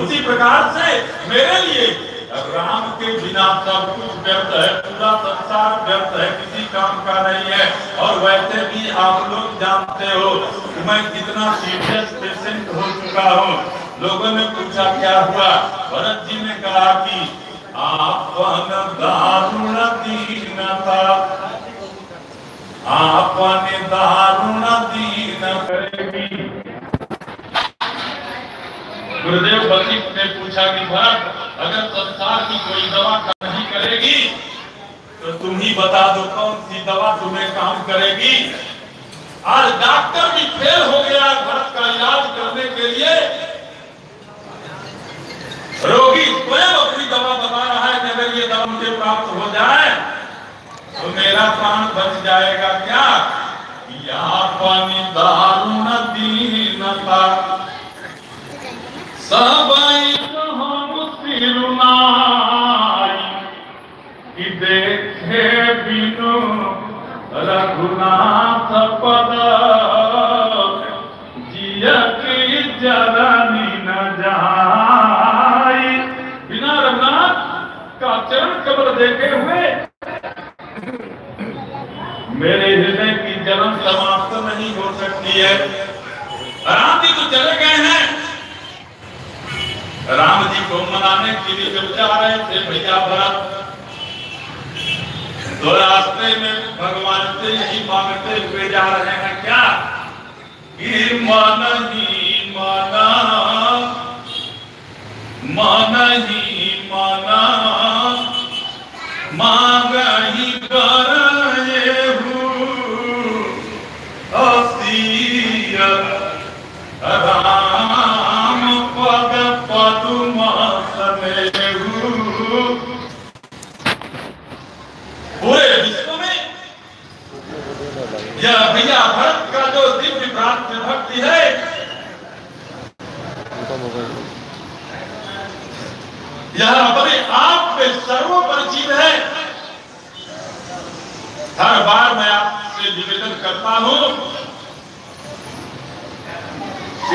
उसी प्रकार से मेरे लिए राम के बिना सब कुछ व्यर्थ है, पूरा संसार व्यर्थ है, किसी काम का नहीं है। और वैसे भी आप लोग जानते हो, मैं कितना सीरियस पेशेंट हो चुका हूँ। लोगों ने पूछा, क्या हुआ? भरत जी ने कहा कि आपन दारुण दीनता आपने दारुण दीन करेगी गुरुदेव वशिष्ठ ने पूछा कि भरत, अगर संसार की कोई दवा नहीं करेगी तो तुम ही बता दो कौन सी दवा तुम्हें काम करेगी। आज डॉक्टर भी फेल हो गया भरत का इलाज करने के लिए। रोगी स्वयं अपनी दवा बता रहा है कि अगर ये दवा मुझे प्राप्त हो जाए तो मेरा प्राण बच जाएगा क्या? दारुण दीनता सिरुनाई कि देखे बिनु रघुनाथ पद न जाई। बिना रघुनाथ का चरण कमल देखे हुए मेरे हृदय की जन्म समाप्त नहीं हो सकती है। राम जी तो चले गए हैं। राम जी को मनाने के लिए जब जा रहे थे भैया भरत तो रास्ते में भगवान से यही मांगते हुए जा रहे हैं। क्या? कि मन ही माना। मन ही माना। मांग ही कर राम पद पदुम समेहु पूरे विश्व में यह भैया भरत का जो दिव्य प्राप्त भक्ति है, यह अपने आप में सर्वपरिचित है। हर बार मैं आपसे निवेदन करता हूँ,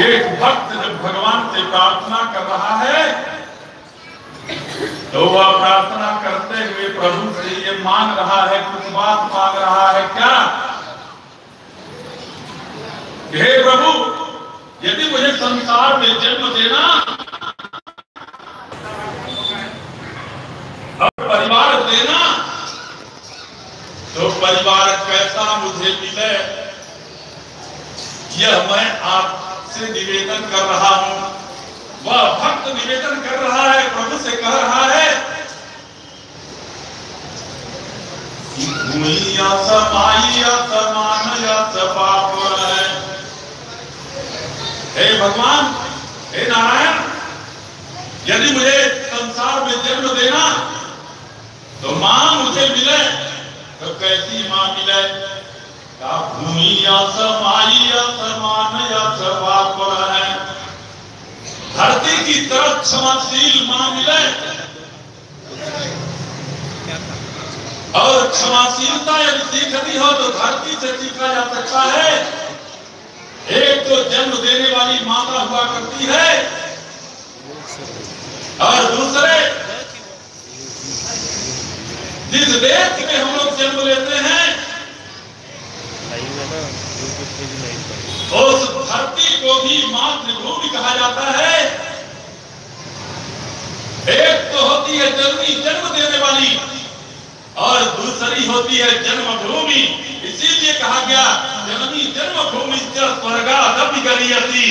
एक भक्त जब भगवान से प्रार्थना कर रहा है तो वह प्रार्थना करते हुए प्रभु से ये मांग रहा है, कुछ बात मांग रहा है क्या? हे प्रभु, यदि मुझे संसार में जन्म देना, और परिवार देना तो परिवार कैसा मुझे मिले? यह मैं आपसे निवेदन कर रहा हूँ। वह भक्त निवेदन कर रहा है, प्रभु से कह रहा है है। भगवान, हे नारायण, यदि मुझे संसार में जन्म देना तो माँ मुझे मिले तो कैसी माँ मिले? भूमि या समाई या समान या सपाप है। धरती की तरफ़ क्षमाशील माँ मिले। और क्षमाशीलता यदि सीखनी हो तो धरती से सीखा जा सकता है। एक तो जन्म देने वाली माता हुआ करती है। और दूसरे, जिस देश में हम लोग जन्म लेते हैं उस धरती को भी मातृभूमि कहा जाता है। एक तो होती है जननी जन्म देने वाली और दूसरी होती है जन्मभूमि इसीलिए कहा गया जननी जन्मभूमि स्वर्गा गरीयती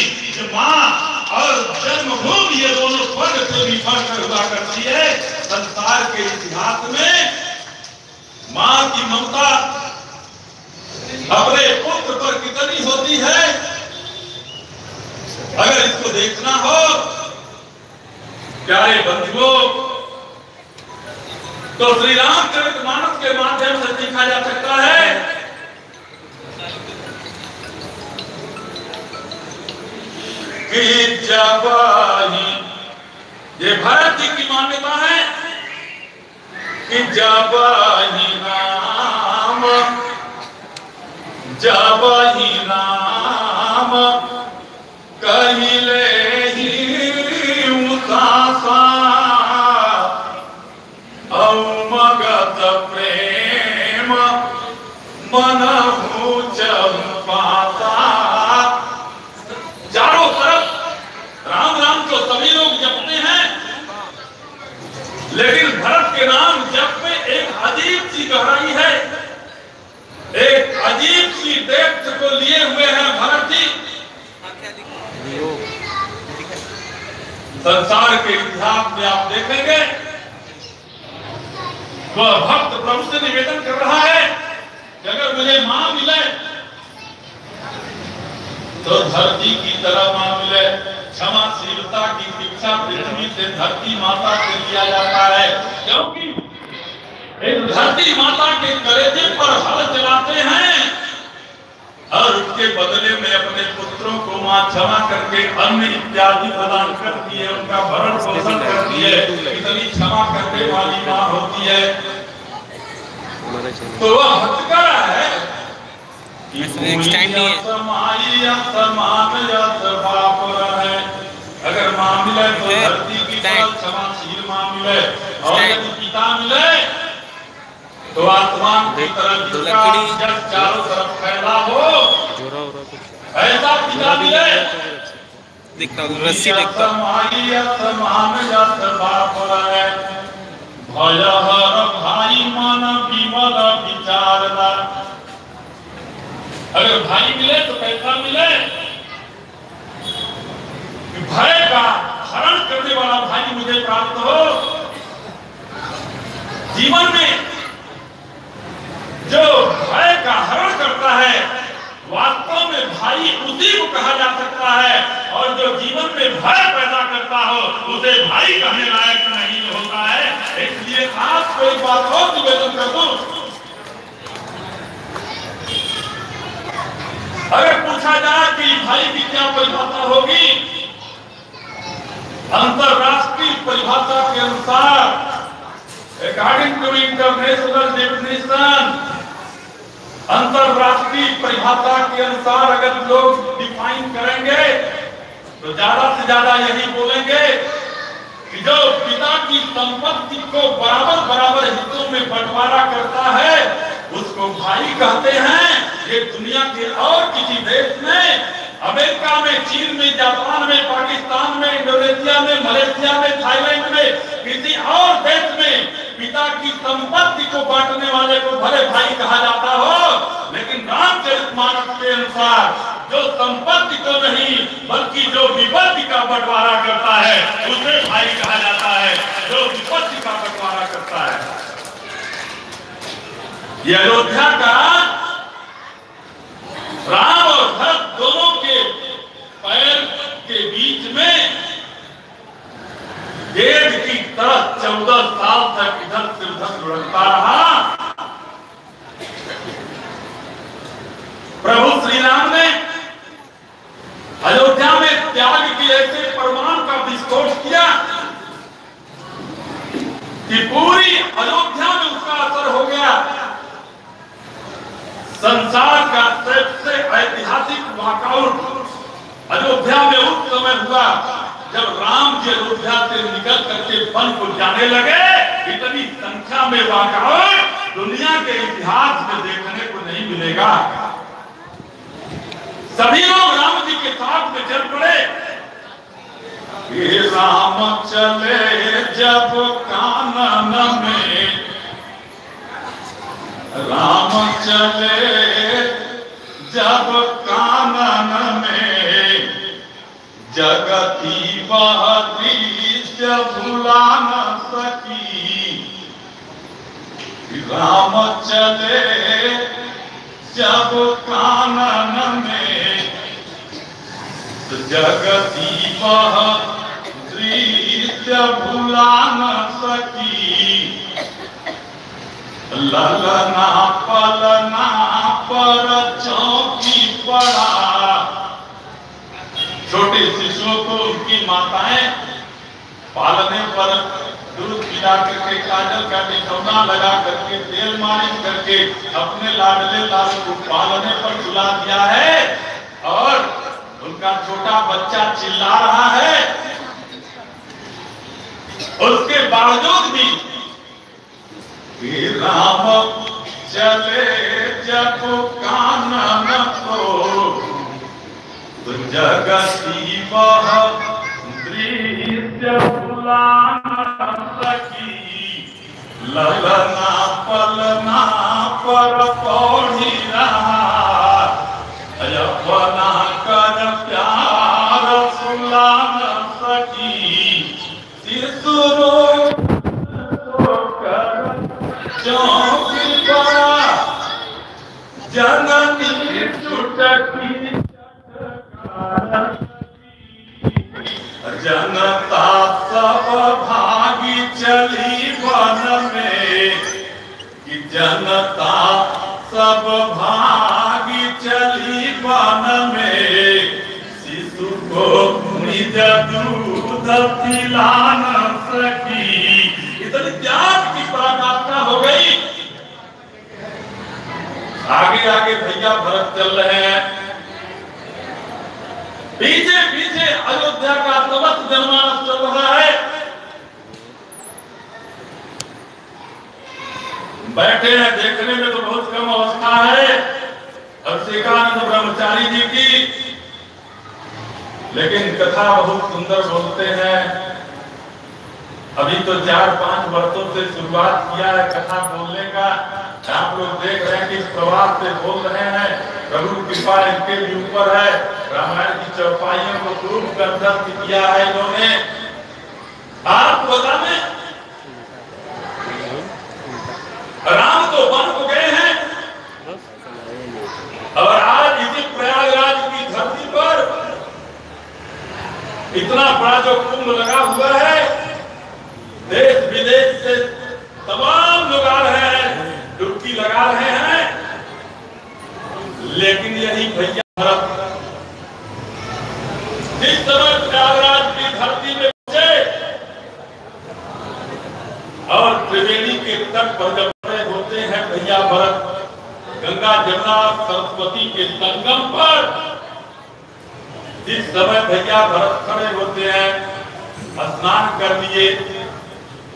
माँ और जन्मभूमि ये दोनों स्वर्ग से भी बढ़कर हुआ करती है। संसार के इतिहास में माँ की ममता अपने पुत्र पर कितनी होती है? अगर इसको देखना हो, प्यारे बंधुओं तो श्री रामचरित मानस के माध्यम से देखा जा सकता है। कि जब ही ये भारत जी की मान्यता है, कि जब ही राम जब ही राम अवमगत प्रेम मन चंपाता। चारों तरफ़ राम राम तो सभी लोग जपते हैं। लेकिन भरत के नाम जप में एक अजीब सी गहराई है। एक अजीब सी डेप्थ को लिए हुए हैं भरत। संसार के इतिहास में आप देखेंगे, वह भक्त प्रभु से निवेदन कर रहा है कि अगर मुझे माँ मिले तो धरती की तरह माँ मिले। क्षमाशीलता की शिक्षा पृथ्वी से धरती माता से लिया जाता है, क्योंकि एक धरती माता के कलेजे पर हल चलाते हैं। और उसके बदले में अपने पुत्रों को माँ क्षमा करके अन्न इत्यादि प्रदान करती है उनका भरण पोषण करती है। इतनी क्षमा करने वाली माँ होती है। तो वह भक्त का है। अगर माँ मिले तो धरती की Thank- क्षमाशील माँ मिले। और पिता मिले तो आसमान की तरह जिसका लकड़ी- जब चारों तरफ़ फैला हो ऐसा पिता मिले देखता हूँ। रस्सी देखता। हूँ। भय हर भाई मन विमल विचारदा अगर भाई मिले तो कैसा मिले। भय का हरण करने वाला भाई मुझे प्राप्त हो। जीवन में जो भय का हरण करता है, वास्तव में भाई उसी को कहा जा सकता है। और जो जीवन में भय पैदा करता हो, उसे भाई कहने लायक नहीं होता है। इसलिए आपको एक बात और निवेदन कर दूँ? अगर पूछा जाए कि भाई की क्या परिभाषा होगी, अंतरराष्ट्रीय परिभाषा के अनुसार अकॉर्डिंग टू इंटरनेशनल डेफिनेशन अंतरराष्ट्रीय परिभाषा के अनुसार अगर लोग डिफाइन करेंगे तो ज़्यादा से ज़्यादा यही बोलेंगे कि जो पिता की संपत्ति को बराबर बराबर हिस्सों में बंटवारा करता है, उसको भाई कहते हैं, ये दुनिया के और किसी देश में, अमेरिका में, चीन में, जापान में, पाकिस्तान में, इंडोनेशिया में, मलेशिया में, थाईलैंड में, किसी और देश में पिता की संपत्ति को बांटने वाले को भले भाई कहा जाता हो, लेकिन रामचरितमानस के अनुसार जो संपत्ति को नहीं, बल्कि जो विपत्ति का बंटवारा करता है, उसे भाई कहा जाता है। जो विपत्ति का बंटवारा करता है। ये अयोध्या का राम और भरत दोनों के पैर के बीच में गेंद की तरह चौदह साल तक इधर से उधर लुढ़कता रहा। प्रभु श्री राम ने अयोध्या में त्याग के ऐसे प्रमाण का विस्फोट किया कि पूरी अयोध्या में उसका असर हो गया। संसार का सबसे ऐतिहासिक वॉकआउट अयोध्या में उस समय हुआ। जब राम जी अयोध्या से निकल करके वन को जाने लगे, इतनी संख्या में वॉकआउट दुनिया के इतिहास में देखने को नहीं मिलेगा। सभी लोग राम जी के साथ में चल पड़े। राम, चले जब कानन में। राम, चले जब कानन में। जगती वह दृश्य भुला न सकी। राम चले जब कानन में। जगती वह दृश्य भुला न सकी। ललना पलना पर चौकी पड़ा। छोटे शिशुओं को उनकी माताएँ पालने पर दूध पिला करके, काजल का टिकौना लगा करके, तेल मालिश करके अपने लाडले लाल को पालने पर सुला दिया है और उनका छोटा बच्चा चिल्ला रहा है। उसके बावजूद भी राम चले जब कानन को जगती वह दृश्य बुलाना सकी ललना पलना पर पौड़ी रहा अपना कर प्यार जनता सब भागी चली वन में। शिशु को निज दूध पिला न सकी इतनी त्याग की पराकाष्ठा हो गई। आगे आगे भैया भरत चल रहे हैं। पीछे पीछे अयोध्या का समस्त जनमानस चल रहा है। बैठे हैं, देखने में तो बहुत कम अवस्था है। अभिषेकानंद ब्रह्मचारी जी की। लेकिन कथा बहुत सुंदर बोलते हैं। अभी तो चार पाँच वर्षों से शुरुआत किया है कथा बोलने का। आप लोग देख रहे हैं कि प्रवास से बोल रहे हैं। प्रभु कृपा इनके भी ऊपर है। रामायण की चौपाइयों को खूब कंठस्थ किया है इन्होंने। आप बता दें राम तो वन को गए हैं। और आज इसी प्रयागराज की धरती पर इतना बड़ा जो कुंभ लगा हुआ है देश विदेश से तमाम लोग आ रहे हैं, डुबकी लगा रहे हैं। लेकिन यही भैया भरत, जिस समय प्रयागराज की धरती में पहुँचे, और त्रिवेणी के तट पर जब हैं भैया भरत। गंगा जमुना सरस्वती के संगम पर जिस समय भैया भरत खड़े होते हैं, स्नान कर लिए,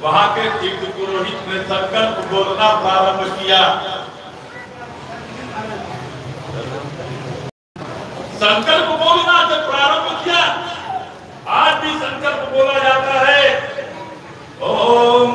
वहाँ के तीर्थ पुरोहित ने संकल्प बोलना प्रारंभ किया। संकल्प बोलना जब प्रारंभ किया, आज भी संकल्प बोला जाता है। ओम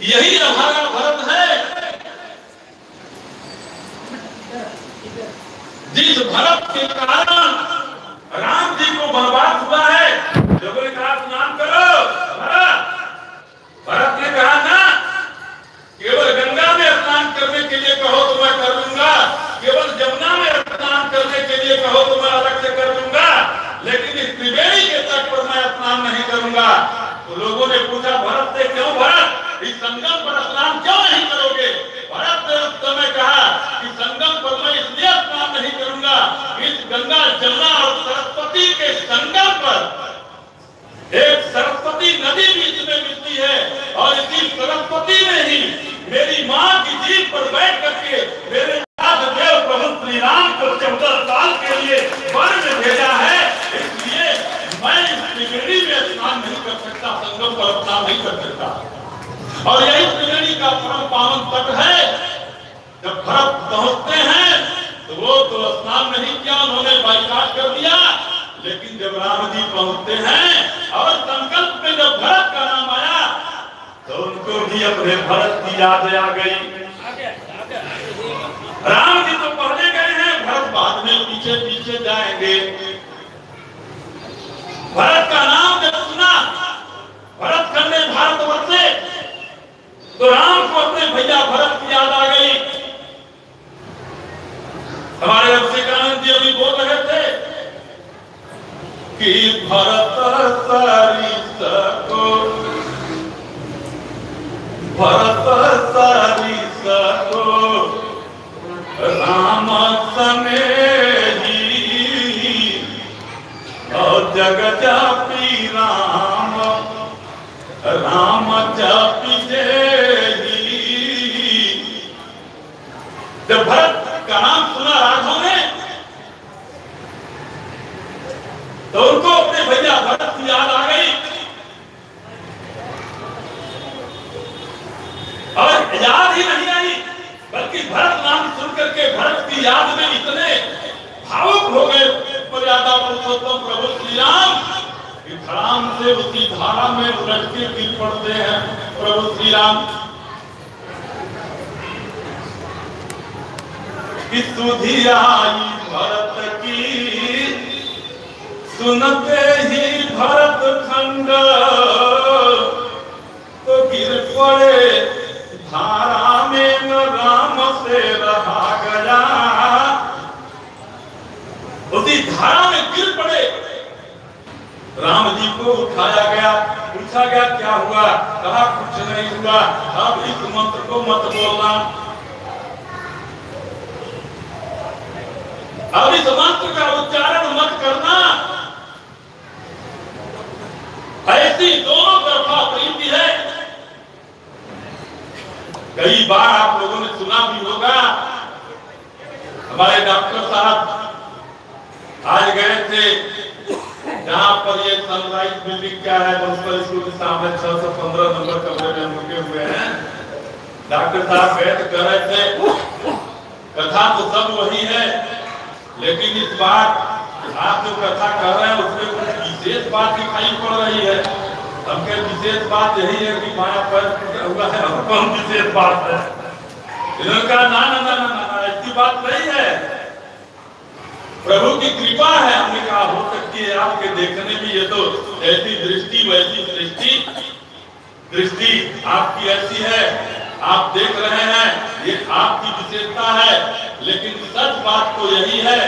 यही हमारा भरत है। जिस भरत के कारण राम जी को बर्बाद हुआ है, जब ने कहा स्नान करो, भरत। भरत ने कहा ना केवल गंगा में स्नान करने के लिए कहो तो मैं कर लूँगा, केवल जमुना में स्नान करने के लिए कहो तो मैं अलग से कर लूँगा, लेकिन इस त्रिवेणी के तट पर मैं स्नान नहीं करूँगा। तो लोगों ने पूछा, भरत से क्यों भरत? इस संगम पर स्नान क्यों नहीं करोगे? भरत समय कहा कि संगम पर मैं इसलिए स्नान नहीं करूँगा इस गंगा जमुना और सरस्वती के संगम पर एक सरस्वती नदी बीच में मिलती है और इसी सरस्वती में ही मेरी माँ की जीप पर बैठ करके मेरे देव प्रभु श्री राम को चौदह साल के लिए वन भेजा है। इसलिए मैं इस त्रिवेणी में स्नान नहीं कर सकता, संगम पर स्नान नहीं कर सकता। और यही त्रिवेणी का परम पावन तट है। जब भरत पहुँचते हैं तो वो तो स्नान नहीं किया, उन्होंने बाइकाट कर दिया। लेकिन जब राम जी पहुँचते हैं, और संकल्प में जब भरत का नाम आया तो उनको भी अपने भरत की याद आ गई राम जी तो पहले गए हैं भरत बाद में पीछे पीछे जाएँगे भरत का नाम जब सुना भरत खंडे भारत वर्षे तो राम को अपने भैया भरत की याद आ गई। हमारे अभिषेकानंद जी अभी बोल रहे थे कि भरत सरिस को, भरत सरिस को राम और जग जापी राम राम जापी जेही जब भरत का नाम सुना राघव ने तो उनको अपने भैया, भरत की याद आ गई। और याद ही नहीं आई, बल्कि भरत नाम सुन करके भरत की याद में इतने भावुक हो गए पुरुषोत्तम प्रभु श्री राम कि धड़ाम से उसी धारा में उलट के गिर पड़ते हैं प्रभु श्री राम सुधी आई भरत की सुनते ही भरत खंड। तो गिर पड़े, धारा में राम से रहा गया। उसी धारा में गिर पड़े। राम जी को उठाया गया। पूछा गया, क्या हुआ? कहा कुछ नहीं हुआ? अब इस मंत्र को मत बोलना। अब इस मंत्र का उच्चारण मत करना। ऐसी दोनों तरफा प्रीति है। कई बार आप लोगों ने सुना भी होगा, हमारे डॉक्टर साहब आज गए थे, जहाँ पर ये सनराइज बिल्डिंग क्या है, मुंसिपल स्कूल के सामने छह सौ पंद्रह नंबर कमरे में रुके हुए हैं। डॉक्टर साहब गए तो कह रहे थे, कथा तो सब वही है, लेकिन इस बार आप जो कथा कर रहे हैं, उसमें कुछ विशेष बात दिखाई पड़ रही है। हमके विशेष बात यही है कि माया पर हुआ है और कौन विशेष बात है? ना ना ना ना ना, ना ऐसी बात नहीं है। प्रभु की कृपा है हमने कहा हो सकती है आपके देखने में ये तो ऐसी दृष्टि वैसी दृष्टि दृष्टि आपकी ऐसी है आप देख रहे हैं ये आपकी विशेषता है लेकिन सच बात तो यही है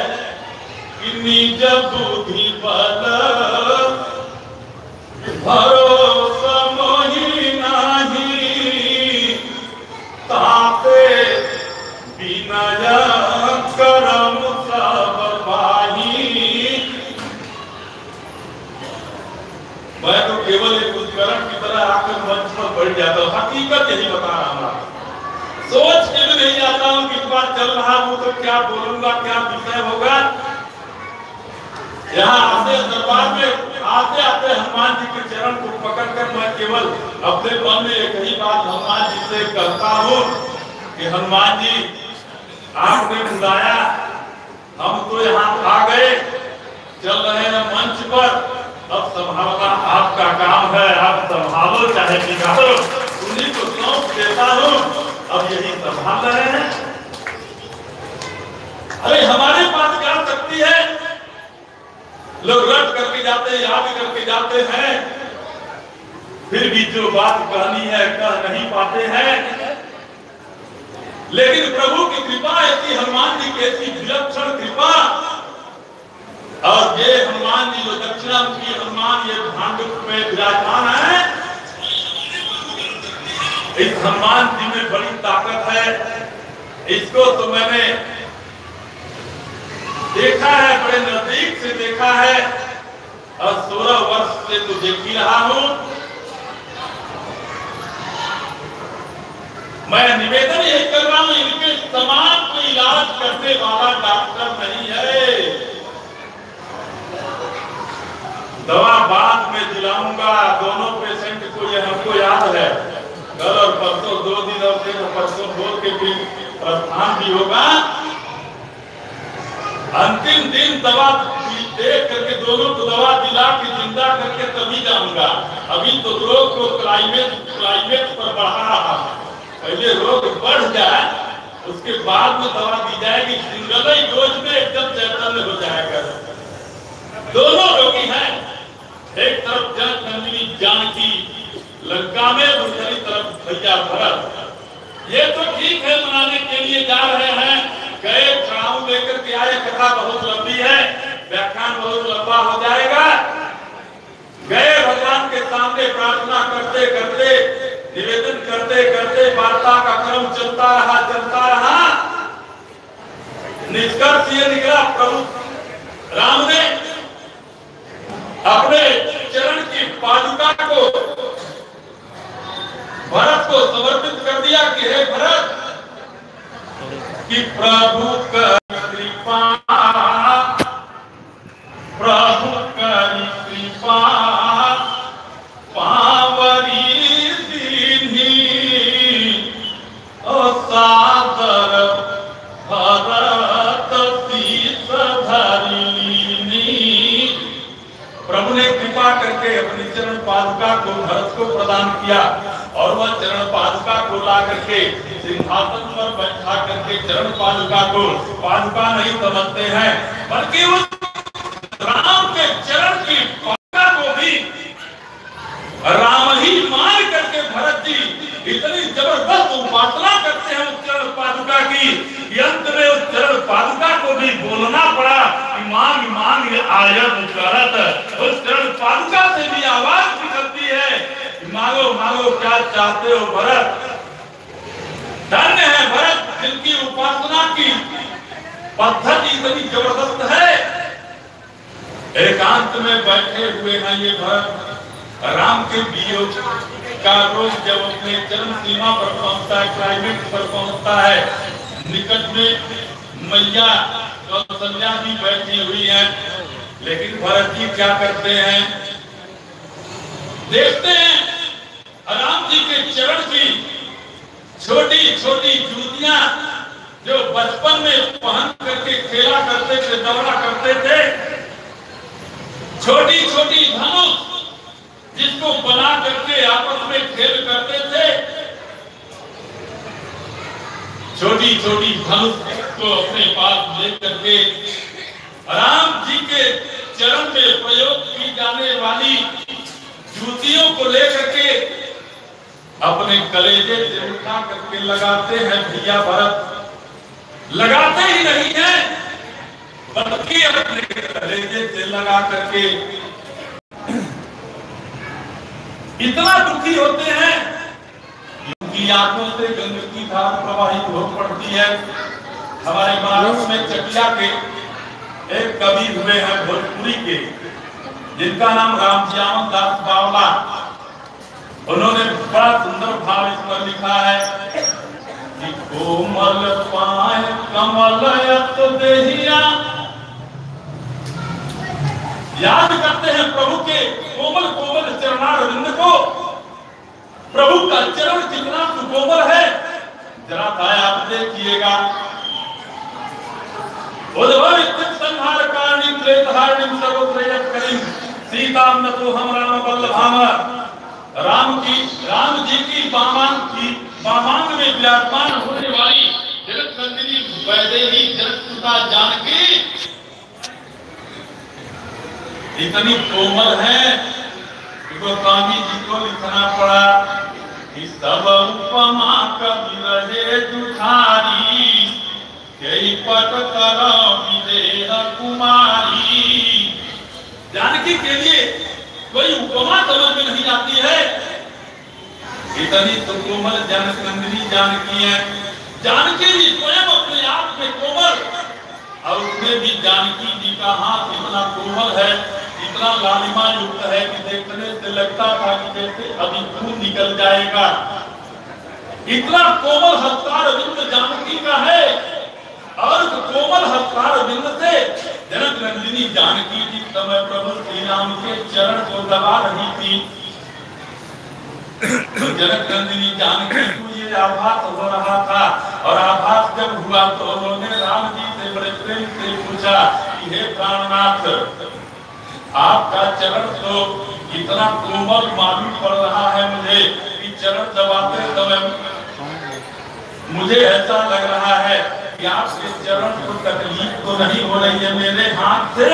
मैं तो केवल एक उपकरण की तरह आकर मंच पर बैठ जाता हूँ। हकीकत यही बता रहा हूँ सोच के भी नहीं आता हूँ कि इस बार चल रहा हूँ तो क्या बोलूँगा, क्या विषय होगा। यहाँ आते दरबार में, आते आते हनुमान जी के चरण को पकड़कर मैं केवल अपने मन में एक ही बात हनुमान जी से कहता हूँ कि हनुमान जी आपने बुलाया, हम तो यहाँ आ गए, चल रहे हैं मंच पर। अब संभालना आपका काम है, आप संभालो, चाहे बिगाड़ो। उन्हीं को सौंप देता हूँ। अब यही संभाल रहे हैं। अरे, हमारे पास क्या शक्ति है? लोग रट करके जाते हैं, याद करके जाते हैं। फिर भी जो बात कहनी है, कह नहीं पाते हैं। लेकिन प्रभु की कृपा ऐसी हनुमान जी की ऐसी विलक्षण कृपा। और ये हनुमान जी जो दक्षिणामुखी हनुमान, ये भांडुप में विराजमान है। इस हनुमान जी में बड़ी ताकत है। इसको तो मैंने देखा है, बड़े नज़दीक से देखा है। और सोलह वर्ष से तो देख ही रहा हूँ। मैं निवेदन यही कर रहा हूँ, इनके समाज को इलाज करने वाला डॉक्टर नहीं है। दवा बाद में दिलाऊँगा, दोनों पेशेंट को ये हमको याद है। कल और परसों, दो दिन और फिर परसों बोल के फिर प्रस्थान भी होगा। अंतिम दिन दवा देख करके दोनों को दवा दिला के ज़िंदा करके तभी जाऊँगा। अभी तो रोग को क्लाइमेट क्लाइमेट पर बढ़ा रहा है। पहले रोग बढ़ जाए, उसके बाद में दवा दी जाएगी। सिंगल ही डोज में एकदम चैतन्य हो जाएगा। दोनों रोगी हैं। एक तरफ़ जन जानकी, लंका में, दूसरी तरफ़ भैया भरत। ये तो ठीक है मनाने के लिए जा रहे हैं। गए चढ़ाऊ लेकर के आए, कथा बहुत लंबी है, व्याख्यान बहुत लंबा हो जाएगा। गए भगवान के सामने प्रार्थना करते करते, निवेदन करते करते वार्ता का क्रम चलता रहा चलता रहा। निष्कर्ष ये निकला, प्रभु राम ने अपने चरण की पादुका को भरत को समर्पित कर दिया कि हे भरत, कि प्रभु कर कृपा, प्रभु कर कृपा पावरी दीनी भरत प्रभु ने कृपा करके अपनी चरण पादुका को, भरत को प्रदान किया। और वह चरण पादुका को ला करके, सिंहासन पर बैठा करके चरण पादुका को पादुका नहीं समझते हैं, बल्कि उस राम के चरण की पादुका को भी राम ही मान करके भरत जी इतनी ज़बरदस्त उपासना करते हैं उस चरण पादुका की। अंत में उस चरण पादुका को भी बोलना पड़ा मांग मांग आयत करत उस चरण पादुका से भी आवाज़ निकलती है मांगो मांगो क्या चाहते हो भरत? धन्य है भरत जिनकी उपासना की पद्धति इतनी ज़बरदस्त है। एकांत में बैठे हुए हैं ये भरत। राम के वियोग का रोज जब अपने चरम सीमा पर पहुँचता है क्लाइमेक्स पर पहुँचता है, निकट में मैया कौशल्या भी बैठी हुई है। लेकिन भरत जी क्या करते हैं? देखते हैं। राम जी के चरण की छोटी छोटी जूतियाँ जो बचपन में पहन करके खेला करते थे, दौड़ा करते थे। छोटी छोटी धनुष जिसको बना करके आपस में खेल करते थे। छोटी छोटी धनुष को अपने पास लेकर के राम जी के चरण में प्रयोग की जाने वाली जूतियों को लेकर के अपने कलेजे से उठा करके लगाते हैं भैया भरत। लगाते ही नहीं है, बल्कि अपने कलेजे से लगा करके इतना दुखी होते हैं, उनकी आँखों से गंगा की धार प्रवाहित हो पड़ती है। हमारे बनारस में चकिया के एक कवि हुए हैं भोजपुरी के। जिनका नाम रामश्याम दास बावला, उन्होंने बड़ा सुंदर भाव इस पर लिखा है कि कोमल पाए कमल देहिया। याद करते हैं प्रभु के कोमल कोमल चरणारविंद को। प्रभु का चरण कितना सुकोमल है, जरा था आप देखिएगा। उद्भव संहार कारणी त्रेतहारिणी सर्वत्रयत करीम सीताम तो हम राम वल्लभाम राम की, राम जी की बामान की बामांग में विराजमान होने वाली जगत नंदिनी वैदेही जगत सुता जानकी। इतनी कोमल है कि गोस्वामी जी को लिखना पड़ा कि सब उपमा कवि रहे दुखारी कई पट कर विदेह कुमारी। जानकी के लिए कोई उपमा समझ में नहीं आती है। इतनी तो कोमल नंदिनी जानकी है। जानकी जी स्वयं अपने आप में कोमल और उसमें भी जानकी जी का हाथ इतना कोमल है, इतना लालिमा युक्त है कि देखने से लगता था कि जैसे अभी खून निकल जाएगा। इतना कोमल हस्तार जानकी का है। और कोमल हस्तार बिंद जनक नंदिनी जानकी जी समय प्रभु श्री के चरण को दबा रही थी। तो जनक नंदिनी जानकी को ये आभास हो रहा था। और आभास जब हुआ तो उन्होंने राम जी से बड़े प्रेम से पूछा कि, हे प्राणनाथ, आपका चरण तो इतना कोमल मालूम पड़ रहा है मुझे कि चरण दबाते समय मुझे ऐसा लग रहा है कि आपके चरण को तकलीफ़ तो नहीं हो रही है मेरे हाथ से।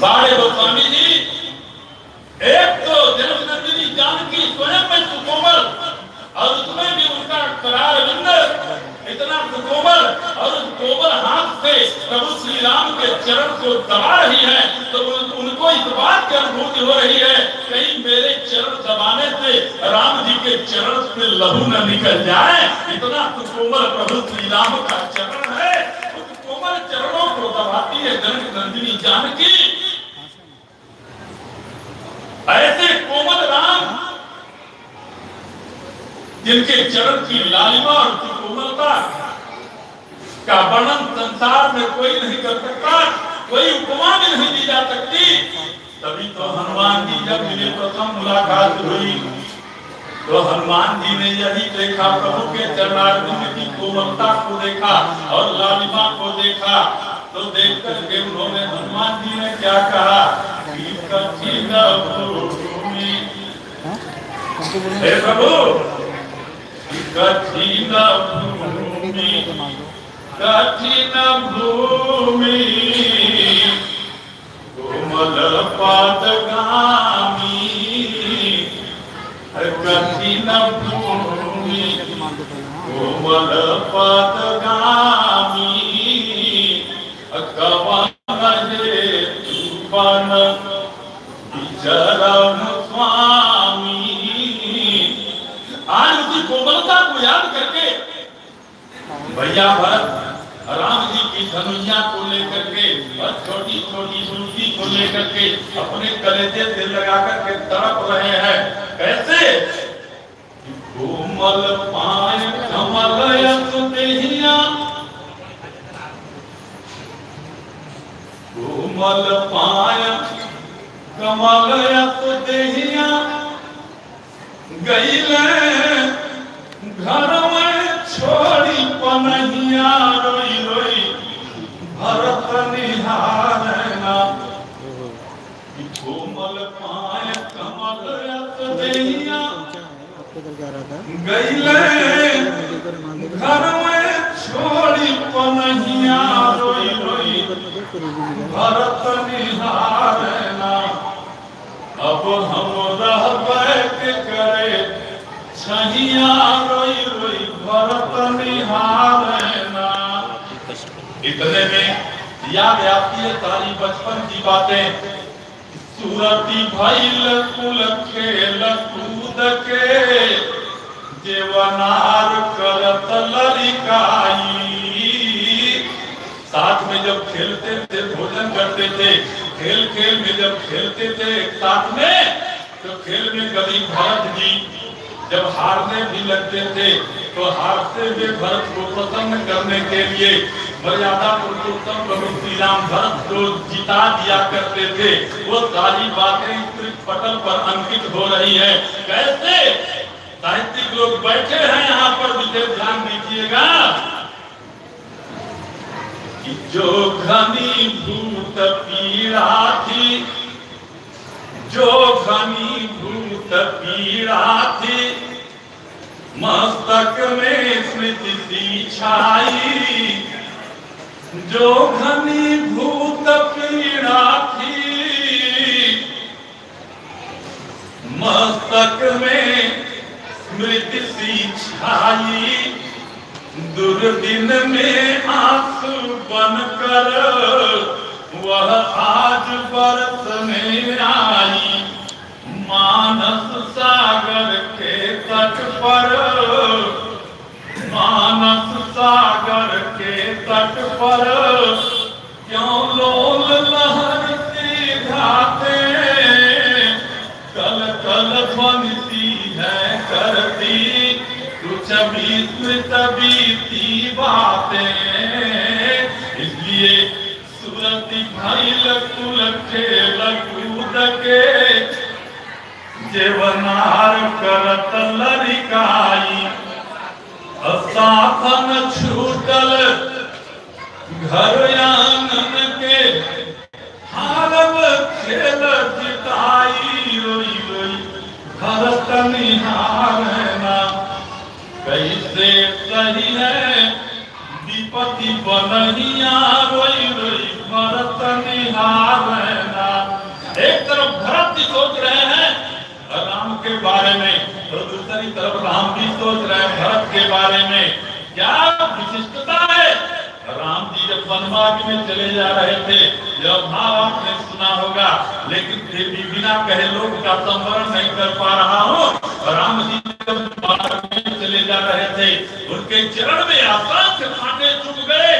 बाड़े गोस्वामी जी, एक तो जनक नंदिनी जानकी स्वयं में सुकोमल। और उसमें भी उसका करार बिंद इतना सुकोमल और उस गोबर हाथ से प्रभु श्री राम के चरण को दबा रही है तो उनको इस बात की अनुभूति हो रही है, कहीं मेरे चरण दबाने से राम जी के चरण से लहू न निकल जाए। इतना तो कोमल प्रभु श्री राम का चरण है। उस कोमल चरणों को दबाती है जनक नंदिनी जानकी। ऐसे कोमल राम जिनके चरण की लालिमा और की कोमलता का वर्णन संसार में कोई नहीं कर सकता कोई उपमा भी नहीं दी जा सकती। तभी तो हनुमान जी जब मिले प्रथम मुलाकात हुई। तो हनुमान जी ने यही देखा प्रभु के चरणारविंद की कोमलता को देखा और लालिमा को देखा। तो देख करके उन्होंने हनुमान जी ने क्या कहा हे प्रभु कठिन भूमि कठिन भूमि कोमल पादगामी कठिन भूमि कोमल पादगामी कवन तूफ़ान विचरण स्वामी आज उसी कोमलता को याद करके भैया भरत राम जी की धनुया को लेकर के छोटी छोटी मूर्ति को लेकर के अपने कलेजे से लगा करके तड़प रहे हैं। कैसे? कोमल पाय कमल देहिया कोमल पाय कमल देहिया गईले घर में छोड़ी पनहिया रोई रोई भरत निहारना कोमल पाय कमल यस देहिया आपके इधर जा रहा था गईले इधर मान लो घर में छोड़ी पनहिया रोई रोई ऊपर में देख फिर भी मिला भरत निहारना अब हम रह बैठ करे छहिया रोई रोई भरत निहारना इतने में याद आती है सारी बचपन की बातें। सूरती भैल कुल खेल कूद के जेवनार करत लड़िकाई साथ में जब खेलते थे, भोजन करते थे खेल खेल में जब खेलते थे साथ में तो खेल में कभी भरत जी जब हारने भी लगते थे तो हारते हुए भरत को प्रसन्न करने के लिए मर्यादा पुरुषोत्तम प्रभु श्री राम भरत को जिता दिया करते थे। वो सारी बातें पटल पर अंकित हो रही है। कैसे? साहित्यिक लोग बैठे हैं यहाँ पर, विशेष ध्यान दीजिएगा। जो घनी भूत पीड़ा थी जो घनी भूत पीड़ा थी, मस्तक में स्मृति सी छाई। जो घनी भूत पीड़ा थी, मस्तक में स्मृति सी छाई। दुर्दिन में आँसू बनकर वह आज बरसने आई मानस सागर के तट पर। मानस सागर के तट पर क्यों लोल लहरती घाटे कल कल बनती है करती कुछ भी स्मृत बीती बातें इसलिए जेवनार करत लड़िकाई साधन छूटल घर आँगन के हारब खेल जिताई रोई रोई भरत निहारना कैसे सही है विपति बनहिया रोई रोई भरत निहारना एक तरफ़ भरत जी सोच रहे हैं राम के बारे में दूसरी तरफ़ राम जी सोच रहे हैं भरत के बारे में। क्या विशिष्टता है? राम जी जब वनवास में चले जा रहे थे, यह भाव आपने सुना होगा, लेकिन फिर भी बिना कहे लोग का संवरण नहीं कर पा रहा हूँ। राम जी जब में चले जा रहे थे, उनके चरण में असंख्य कांटे चुभ गए,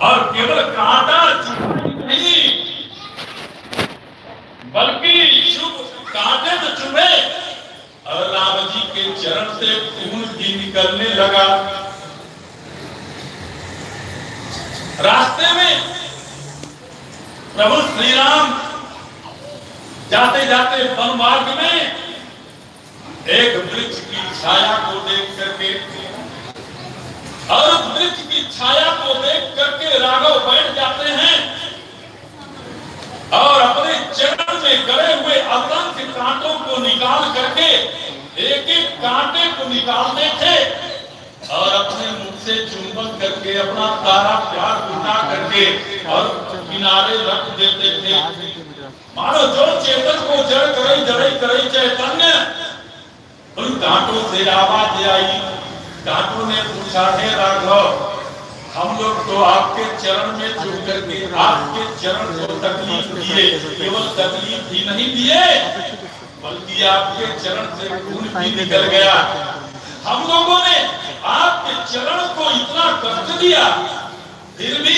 और केवल कांटा चुभ नहीं, बल्कि शुभ कांटे तो चुभे। और राम जी के चरण से खून भी निकलने लगा, रास्ते में प्रभु श्री राम जाते जाते वन मार्ग में एक वृक्ष की छाया को देख करके, और वृक्ष की छाया को देख करके राघव बैठ जाते हैं। और अपने चरण में गड़े हुए असंख्य कांटों को निकाल करके एक एक कांटे को निकालते थे। और अपने मुख से चुंबन करके, अपना सारा प्यार उठा करके, और किनारे रख देते थे। मानो जो चेतन को जड़ करई जड़ई करई चैतन्य, उन कांटों से आवाज़ आई। कांटों ने पूछा, हे राघव हम लोग तो आपके चरण में झुक करके आपके चरण को तकलीफ़ दिए, केवल तकलीफ़ ही नहीं दिए, बल्कि आपके चरण से खून भी निकल गया। हम लोगों ने आपके चरण को इतना कष्ट दिया, फिर भी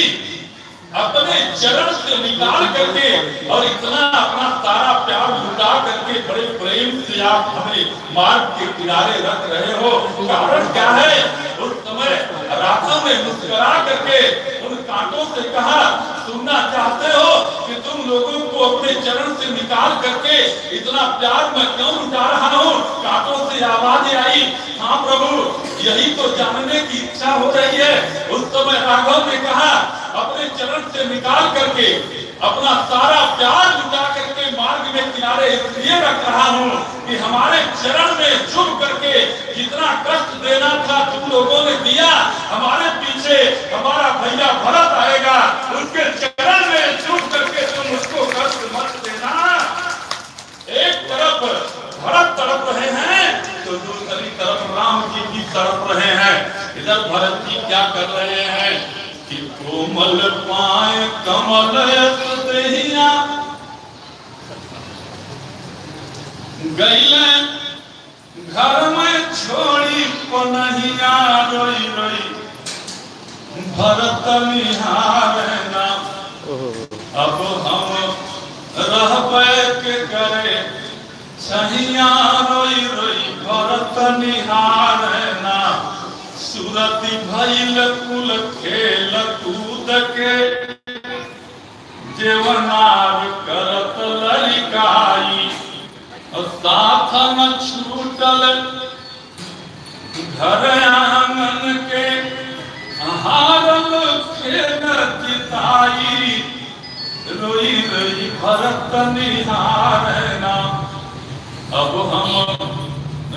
अपने चरण से निकाल करके और इतना अपना सारा प्यार लुटा करके बड़े प्रेम से आप हमें मार्ग के किनारे रख रहे हो। कारण क्या है? उस समय राघव ने मुस्कुरा करके उन कांटों से कहा, सुनना चाहते हो कि तुम लोगों को अपने चरण से निकाल करके इतना प्यार मैं क्यों लुटा रहा हूँ? कांटों से आवाज़ आई हाँ प्रभु, यही तो जानने की इच्छा हो रही है। उस समय राघव ने कहा अपने चरण से निकाल करके, अपना सारा प्यार जुटा करके मार्ग में किनारे इसलिए रख रहा हूँ कि हमारे चरण में झुक करके जितना कष्ट देना था तुम लोगों ने दिया, हमारे पीछे हमारा भैया भरत आएगा। उसके चरण में झुक करके तुम उसको कष्ट मत देना। एक तरफ़ भरत तड़प रहे हैं तो दूसरी तरफ़ राम जी भी तड़प रहे हैं। इधर भरत जी क्या कर रहे हैं? कि कोमल पाए कमल दहिया गैले घर में छोड़ी पनहिया रोई रोई। भरत निहार ना। अब हम रहबे के करे सहिया रोई रोई भरत निहार सुरति भइल कुल खेल कूद के जेवनार करत ललिकाई साथ न छूटल घर आँगन के हारल खेल चिताई रोई रोई भरत निहारना अब हम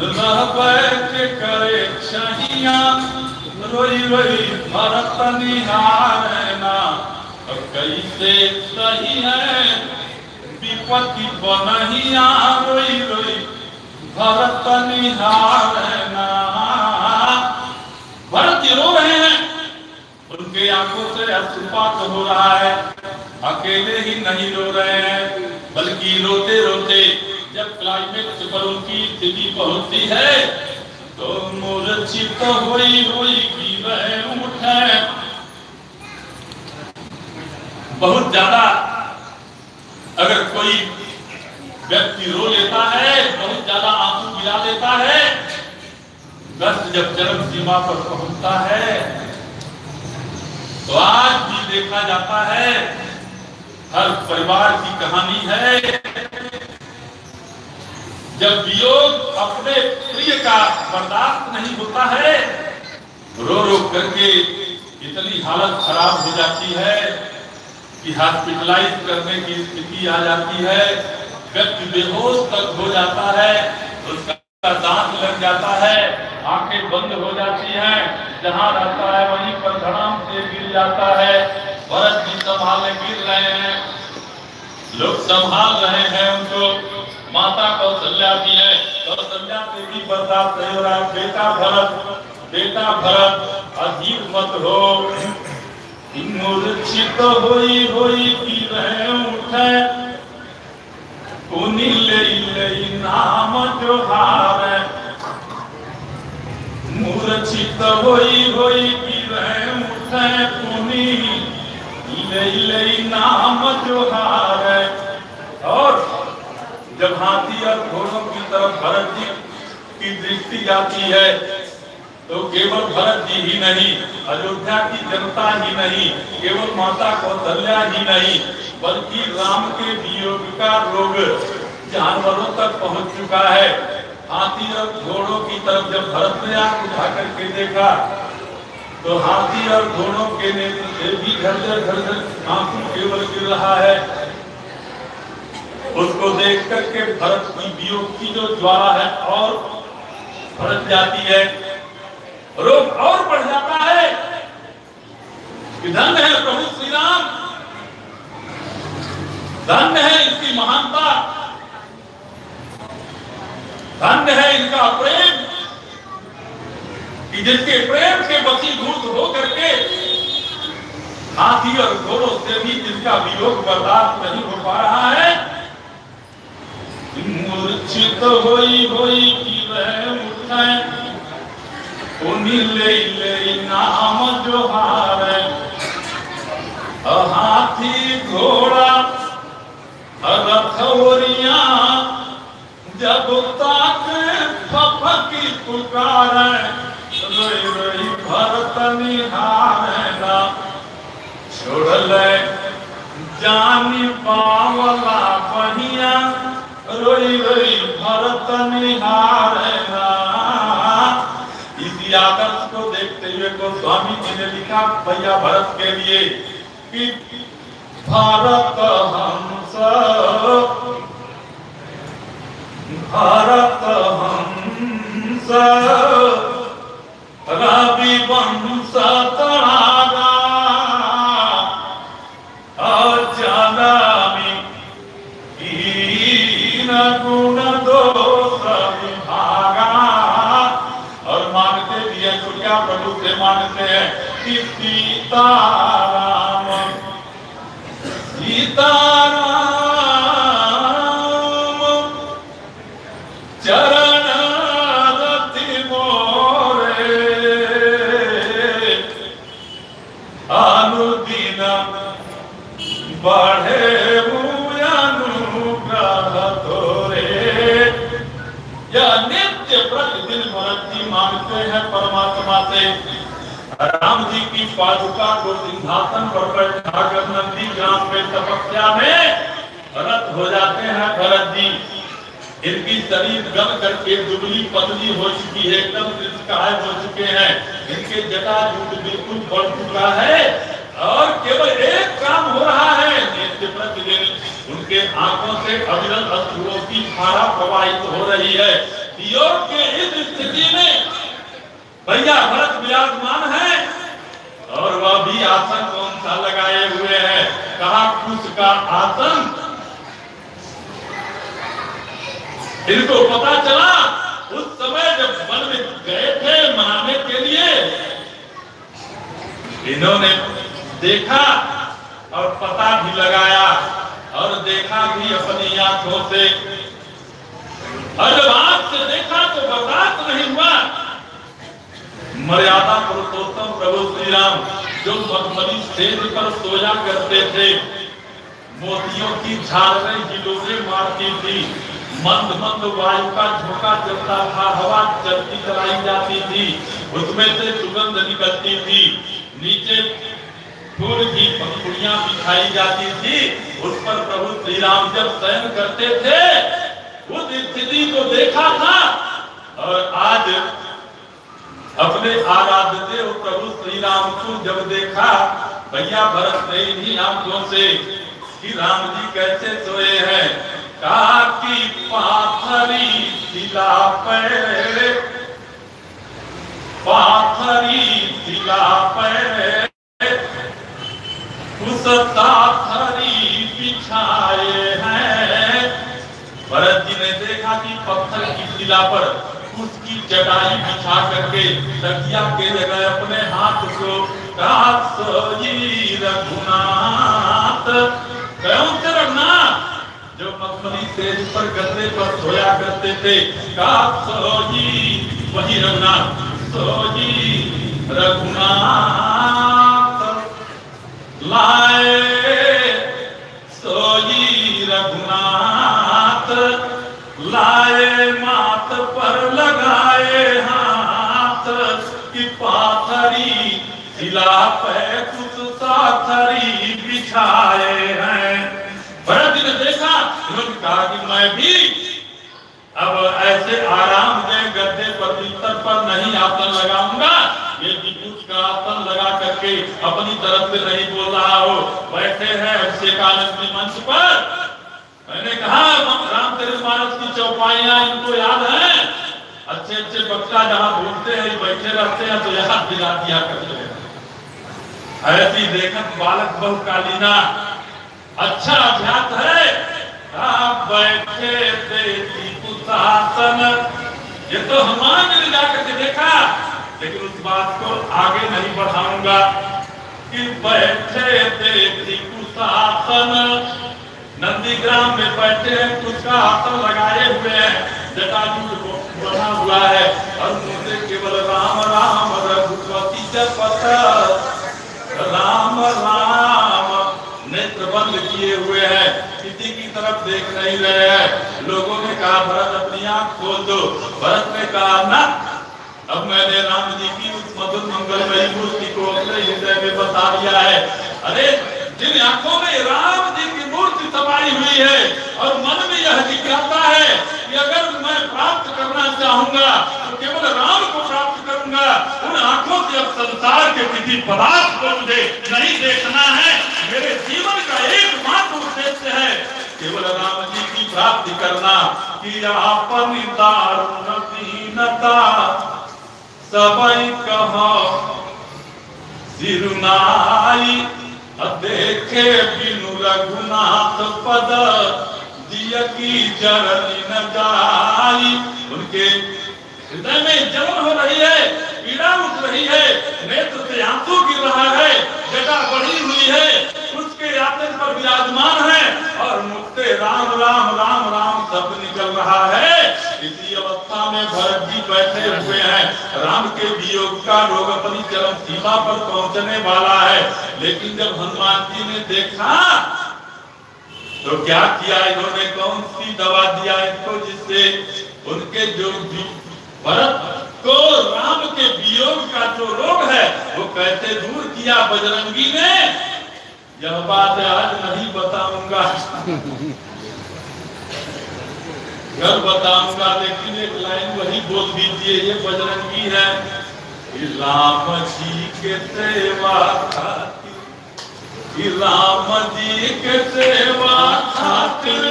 रहबे के करे छहिया रोई रोई, भरत निहारना। अब कैसे सही है? विपत्ति बनहिया, रोई रोई, भरत निहारना। भरत रो रहे हैं। उनके आँखों से अश्रुपात हो रहा है। अकेले ही नहीं रो रहे हैं, बल्कि रोते रोते जब क्लाइमेक्स पर उनकी स्थिति पहुँचती है तो मूर्छित हुई हुई की वह उठे बहुत ज़्यादा अगर कोई व्यक्ति रो लेता है, बहुत ज़्यादा आँसू गिरा देता है कष्ट जब चरम सीमा पर पहुँचता है तो आज भी देखा जाता है, हर परिवार की कहानी है जब वियोग अपने प्रिय का बर्दाश्त नहीं होता है, रो रो करके इतनी हालत खराब हो जाती है कि हॉस्पिटलाइज करने की स्थिति आ जाती है, व्यक्ति बेहोश तक हो जाता है, उसका दांत लग जाता है, आँखें बंद हो जाती हैं, जहाँ रहता है वहीं पर धड़ाम से गिर जाता है भरत जी संभालने गिर रहे हैं। लोग संभाल रहे हैं उनको। माता कौशल्या भी है कौशल्या से भी बर्दाश्त नहीं हो रहा है बेटा भरत बेटा भरत अधिक मत हो। मूर्छित होई होई की रहे उठे पुनि ले ले नाम जो हारे। मूर्छित होई होई की रहे उठे पुनि ले ले नाम जो हारे। और जब हाथी और घोड़ों की तरफ़ भरत जी की दृष्टि जाती है तो केवल भरत जी ही नहीं, अयोध्या की जनता ही नहीं, केवल माता कौशल्या ही नहीं, बल्कि राम के वियोग का रोग जानवरों तक पहुँच चुका है। हाथी और घोड़ों की तरफ़ जब भरत ने आँख उठा करके देखा तो हाथी और घोड़ों के नेत्र भी घर घर आँसू केवल गिर रहा है। उसको देख करके भरत वियोग की जो ज्वाला है और भड़क जाती है। रोग और बढ़ जाता है। कि धन्य है प्रभु श्री राम धन्य है इसकी महानता। धन्य है इनका प्रेम। कि जिसके प्रेम के वसीभूत हो करके हाथी और घोड़ों से भी जिसका वियोग बर्दाश्त नहीं हो पा रहा है मूर्छित होई होई की वह उठे उन्हीं ले ले नाम जो हारे। हाथी घोड़ा रथोरिया जब तक फफकी पुकार, रोई रोई भरत निहारे ना छोड़ ले जानी पावला बहिया। रोई रोई भरत निहारे ना इसी आदर्श को देखते हुए गोस्वामी जी ने लिखा भैया भरत के लिए कि भारत हंस भारत हंस रवि वंश तड़ागा कि सीताराम सीताराम चरण रति बढ़े अनुग्रह तोरे यह नित्य प्रतिदिन भरत मांगते हैं परमात्मा से। राम जी की पादुका को सिंहासन पर बैठाकर नंदी ग्राम में तपस्या में रत हो जाते हैं भरत जी। इनकी शरीर गम करके दुबली पतली हो चुकी है, एकदम निष्काय हो चुके हैं। इनके जटा जूट बिल्कुल बढ़ चुका है और केवल एक काम हो रहा है प्रतिदिन उनके आँखों से अविरल अश्रुओं की धारा प्रवाहित हो रही है। योग के इस स्थिति में भैया, भरत विराजमान है। और वह भी आसन कौन सा लगाए हुए है? कहा कुछ का आसन। इनको पता चला, उस समय जब वन में गए थे मनाने के लिए, इन्होंने देखा और पता भी लगाया और देखा भी अपनी आँखों से। और जब आँख से देखा तो बर्दाश्त नहीं हुआ। मर्यादा पुरुषोत्तम प्रभु श्री राम जो मखमली स्टेज पर सोया करते थे। मोतियों की झालरें हिलोरे मारती थी। मंद मंद वायु का झोंका चलता था, हवा चलती चलाई जाती थी। उसमें से सुगंध निकलती थी। नीचे फूल की पंखुड़ियाँ बिछाई जाती थी। उस पर प्रभु श्री राम जब शयन करते थे, उस स्थिति को देखा था। और आज अपने आराध्य देव प्रभु श्री राम को जब देखा, भैया भरत ने इन्हीं आँखों से, कि राम जी कैसे सोए हैं? कहा कि पाथरी शिला पे पाथरी शिला पे उस ताथरी बिछाए हैं। भरत जी ने देखा कि पत्थर की शिला पर उसकी चटाई बिछा करके तकिया के जगह अपने हाथ को रघुनाथ। से रखना जो मखमली से ऊपर गद्दे पर सोया करते थे सोजी वही रघुनाथ सोजी रघुनाथ। लाए सोजी रघुनाथ। लाए, मात पर लगाए हाथ, की पाथरी, सिला पे कुछ साथरी बिछाए हैं। भरत ने देखा उन्होंने कहा कि मैं भी अब ऐसे आराम से गद्दे पर बिस्तर पर नहीं आसन लगाऊँगा। ये कुछ का आसन लगा करके अपनी तरफ़ से नहीं बोल रहा हो। बैठे हैं अभिषेकानंद जी मंच पर। मैंने कहा रामचरित मानस की चौपाइयाँ, इनको याद है? अच्छे अच्छे वक्ता जहाँ बोलते हैं बैठे रहते हैं तो याद दिला दिया करते हैं। ऐसी देखत बालक बहु कालीना अच्छा अभ्यास है? आप बैठे देती कुशासन। ये तो हनुमान ने जाकर के देखा, लेकिन उस बात को आगे नहीं बढ़ाऊँगा कि बैठे देती कुशासन। नंदीग्राम में बैठे हैं उसका आसन लगाए हुए हैं। जटाजू बना हुआ है। और केवल राम राम, रघुपति राम राम, नेत्र बंद किए हुए हैं। किसी की तरफ़ देख नहीं रहे हैं। लोगों ने कहा, भरत, अपनी आँख खोल दो। भरत ने कहा, ना, अब मैंने राम जी की उस मधुर मंगलमयी मूर्ति को अपने हृदय में बता दिया है। अरे, जिन आँखों में राम समाई हुई है और मन में यह जिज्ञासा है कि अगर मैं प्राप्त करना चाहूँगा तो केवल राम को प्राप्त करूँगा। उन आँखों से अब संसार के किसी पदार्थ को मुझे नहीं देखना है। मेरे जीवन का एकमात्र उद्देश्य है केवल राम जी की प्राप्ति करना। कि आपन दारुण दीनता सबई कहो सिरुनाई देखे बिनु रघुनाथ पद दिय की जरनी न जाई। उनके हृदय में जलन हो रही है, पीड़ा उठ रही है, नेत्र से आँसू गिर रहा है, जटा बढ़ी हुई है उसके आसन पर विराजमान है, और मुझसे राम राम राम राम शब्द निकल रहा है। इसी अवस्था में भरत जी बैठे हुए हैं। राम के वियोग का रोग अपनी चरम सीमा पर पहुँचने वाला है। लेकिन जब हनुमान जी ने देखा तो क्या किया इन्होंने? कौन सी दवा दिया इनको जिससे उनके जो, भरत को राम के वियोग का जो रोग है, वो कैसे दूर किया बजरंगी ने? यह बात आज नहीं बताऊँगा। कल बताऊँगा लेकिन एक लाइन वही बोल दीजिए ये बजरंगी है। राम जी के सेवा खातिर राम जी के सेवा खातिर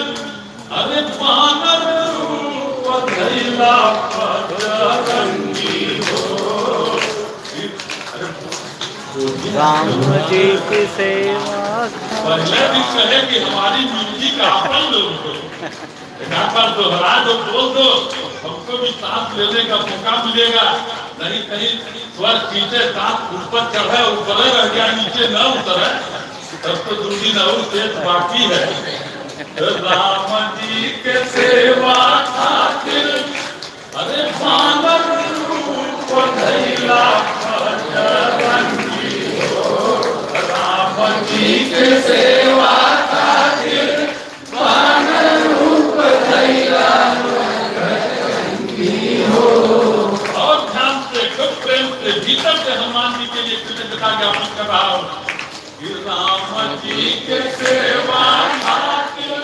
अरे बानर रूप धैला बजरंगी हो। राम जी की सेवा पहले भी कहे कि हमारी मिट्टी का लोग हो। एक बार दोहरा दो बोल दो, हमको भी सांस लेने का मौका मिलेगा। नहीं कहीं स्वर पीछे सांस ऊपर चढ़े, ऊपर रह गया, नीचे न उतरे, तब तो दूरी न शेष बाकी है। राम जी के सेवा खातिर, अरे बानर रूप धैला राम जी के सेवा और ध्यान से खुद प्रेम से, भीतर से हनुमान जी के लिए कृतज्ञता ज्ञापन कर रहा हूँ। राम जी के सेवा खातिर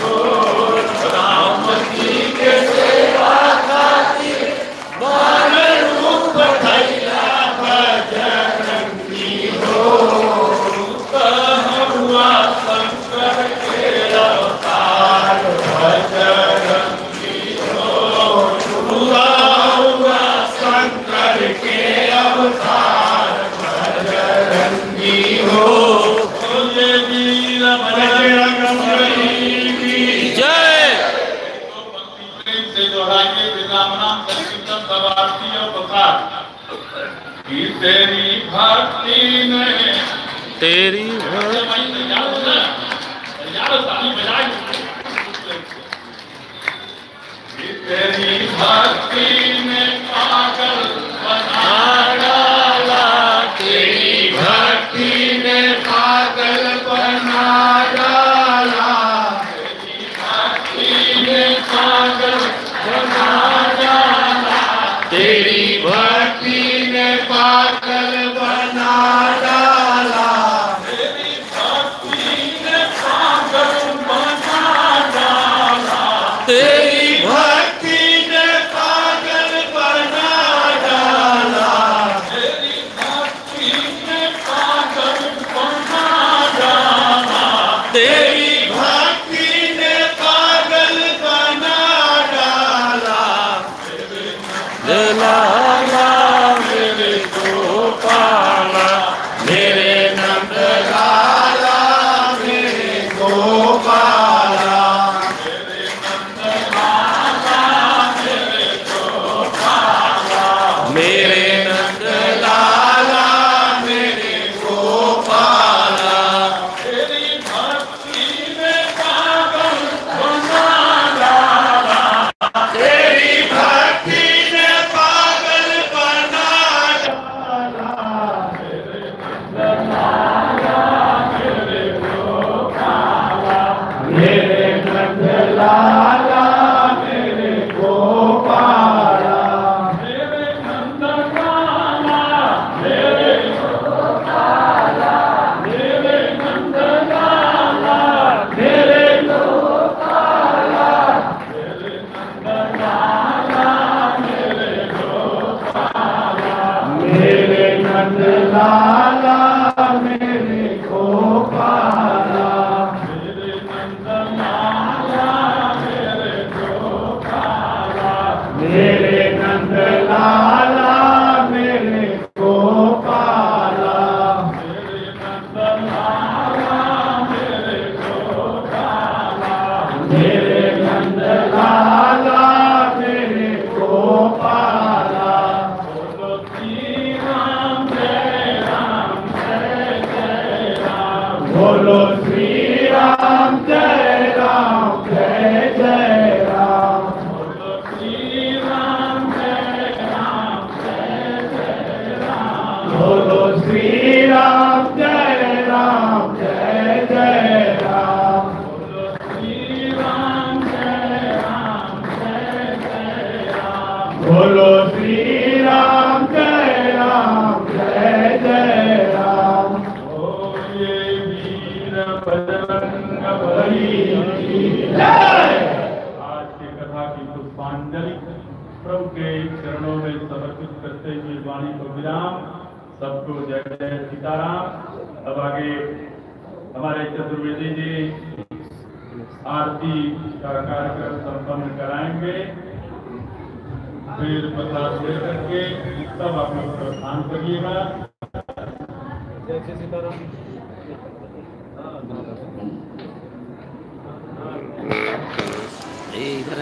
Lord.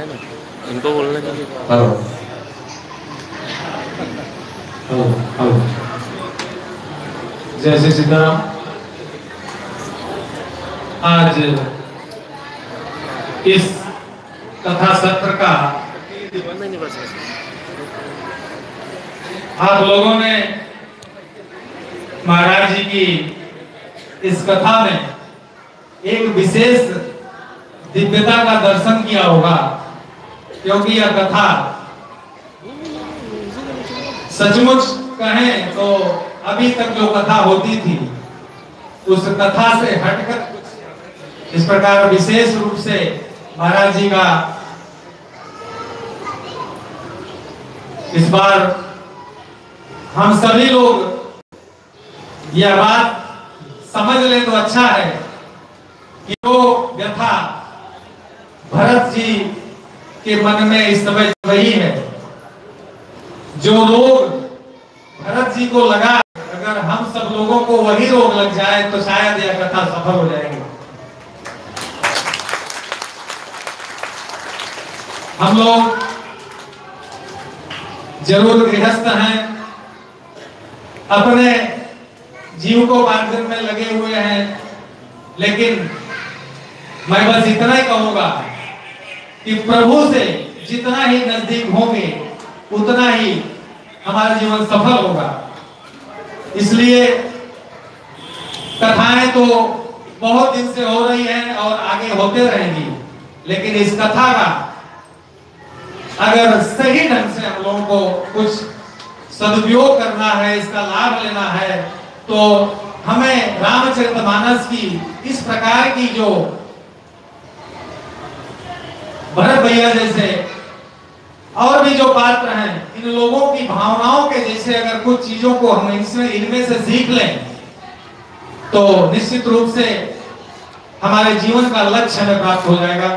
है ना इनको बोलने हेलो हेलो जय श्री सीताराम। आज इस कथा सत्र का आप लोगों ने महाराज जी की इस कथा में एक विशेष दिव्यता का दर्शन किया होगा। क्योंकि यह कथा। सचमुच कहें तो अभी तक जो कथा होती थी, उस कथा से हटकर इस प्रकार विशेष रूप से महाराज जी का इस बार हम सभी लोग यह बात समझ ले तो अच्छा है कि वो व्यथा भरत जी के मन में इस समय वही है। जो रोग भरत जी को लगा, अगर हम सब लोगों को वही रोग लग जाए तो शायद यह कथा सफल हो जाएगी। हम लोग ज़रूर गृहस्थ हैं। अपने जीव को बांधने में लगे हुए हैं, लेकिन मैं बस इतना ही कहूँगा कि प्रभु से जितना ही नज़दीक होंगे, उतना ही हमारा जीवन सफल होगा। इसलिए कथाएँ तो बहुत दिन से हो रही हैं और आगे होते रहेंगी, लेकिन इस कथा का अगर सही ढंग से हम लोगों को कुछ सदुपयोग करना है, इसका लाभ लेना है तो हमें रामचरितमानस की इस प्रकार की जो भरत भैया जैसे और भी जो पात्र हैं, इन लोगों की भावनाओं के जैसे अगर कुछ चीज़ों को हम इसमें इनमें से सीख लें तो निश्चित रूप से हमारे जीवन का लक्ष्य हमें प्राप्त हो जाएगा।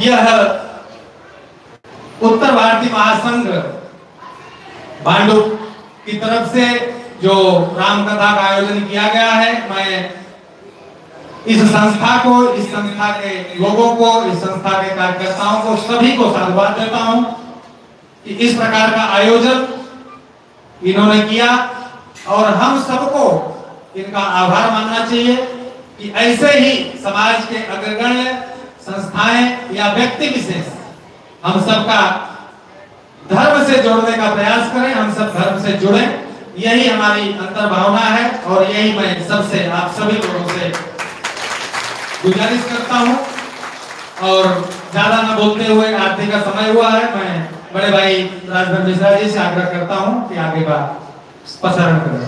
यह उत्तर भारतीय महासंघ बांडू की तरफ़ से जो राम कथा का आयोजन किया गया है, मैं इस संस्था को, इस संस्था के लोगों को, इस संस्था के कार्यकर्ताओं को, सभी को साधुवाद देता हूँ कि इस प्रकार का आयोजन इन्होंने किया और हम सबको इनका आभार मानना चाहिए कि ऐसे ही समाज के अग्रगण्य संस्थाएँ या व्यक्ति विशेष हम सबका धर्म से जोड़ने का प्रयास करें, हम सब धर्म से जुड़े। यही हमारी अंतर भावना है और यही मैं सबसे, आप सभी लोगों से गुजारिश करता हूँ। और ज़्यादा न बोलते हुए आरती का समय हुआ है। मैं बड़े भाई राजभर मिश्रा जी से आग्रह करता हूँ कि आगे बात प्रसारण करें।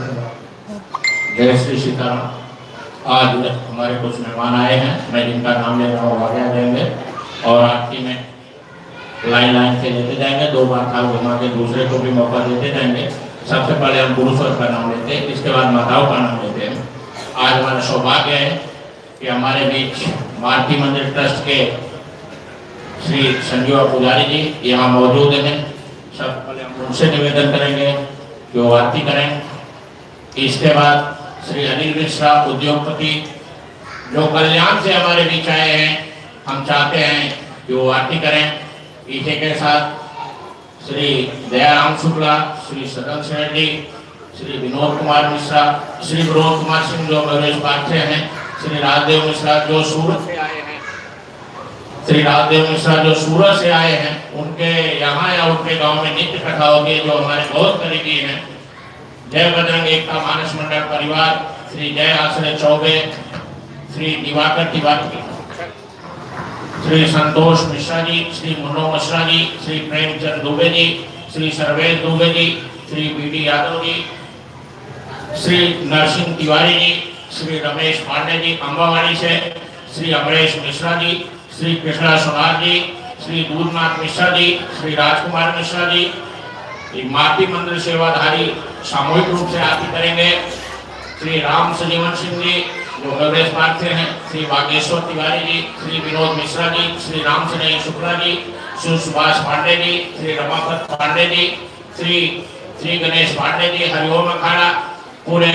जय श्री सीताराम। आज हमारे कुछ मेहमान आए हैं। मैं जिनका नाम ले रहा हूँ आज्ञा देंगे और आरती में लाइन लाइन से लेते जाएँगे। दो बार थाल घुमा के दूसरे को भी मौका देते जाएँगे। सबसे पहले हम पुरुषों का नाम लेते हैं। इसके बाद माताओं का नाम लेते हैं। आज हमारा सौभाग्य है कि हमारे बीच भारती मंदिर ट्रस्ट के श्री संजीवा पुजारी जी यहाँ मौजूद हैं। सब पहले हम उनसे निवेदन करेंगे कि वो आरती करें। इसके बाद श्री अनिल मिश्रा, उद्योगपति, जो कल्याण से हमारे बीच आए हैं, हम चाहते हैं कि वो आरती करें। इसी के साथ श्री दयाराम शुक्ला, श्री सदन सेठ जी श्री विनोद कुमार मिश्रा, श्री विनोद कुमार सिंह जो महेश पाठ्य हैं श्री राजदेव मिश्रा जो सूरत से आए हैं। श्री राजदेव मिश्रा जो सूरत से आए हैं, उनके यहाँ या उनके गाँव में नित्य कथा होगी जो हमारे बहुत करीबी हैं। जय बजरंग एकता मानस मंडल परिवार, श्री जय आश्रय चौबे, श्री दिवाकर तिवारी श्री संतोष मिश्रा जी, श्री मुन्नो मिश्रा जी, श्री प्रेमचंद दुबे जी, श्री सर्वेश दुबे जी, श्री बी डी यादव जी, श्री नरसिंह तिवारी जी श्री रमेश पांडे जी अम्बावाड़ी से, श्री अमरेश मिश्रा जी, श्री कृष्णा सोनार जी, श्री दूधनाथ मिश्रा जी, श्री राजकुमार मिश्रा जी। ये माटी मंदिर सेवाधारी सामूहिक रूप से आरती करेंगे। श्री राम सजीवन सिंह जी, जो हृदय पार्क से हैं, श्री बागेश्वर तिवारी जी, श्री विनोद मिश्रा जी, श्री राम सिंह शुक्ला जी, श्री सुभाष पांडे जी, श्री रमापत पांडे जी, श्री श्री गणेश पांडे जी, हरिओम अखाड़ा, पूरे